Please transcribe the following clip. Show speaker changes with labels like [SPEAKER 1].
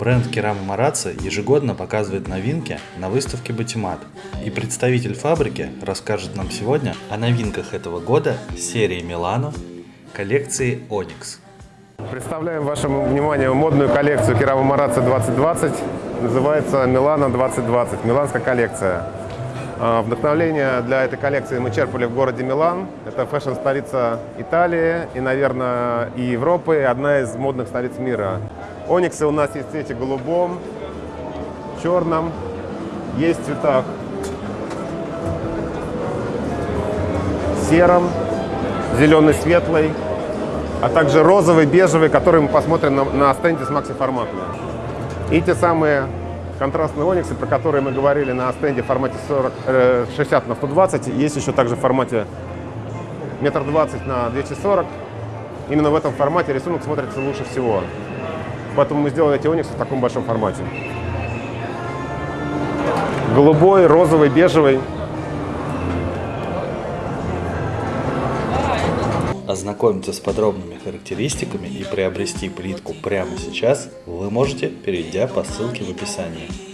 [SPEAKER 1] Бренд Керама Марацци ежегодно показывает новинки на выставке Батимат. И представитель фабрики расскажет нам сегодня о новинках этого года серии Милано коллекции Onyx.
[SPEAKER 2] Представляем вашему вниманию модную коллекцию Керама Марацци 2020. Называется Милано 2020, миланская коллекция. А, Вдохновление для этой коллекции мы черпали в городе Милан. Это фэшн-столица Италии и, наверное, и Европы, одна из модных столиц мира. Ониксы у нас есть в цвете голубом, черном, есть в цветах сером, зеленый светлый, а также розовый, бежевый, который мы посмотрим на, на стенде с макси-форматами. И те самые контрастные ониксы, про которые мы говорили на стенде в формате 40, э, 60 на 120, есть еще также в формате метр двадцать на 240. Именно в этом формате рисунок смотрится лучше всего. Поэтому мы сделали эти ониксы в таком большом формате. Голубой, розовый, бежевый.
[SPEAKER 1] Ознакомиться с подробными характеристиками и приобрести плитку прямо сейчас вы можете, перейдя по ссылке в описании.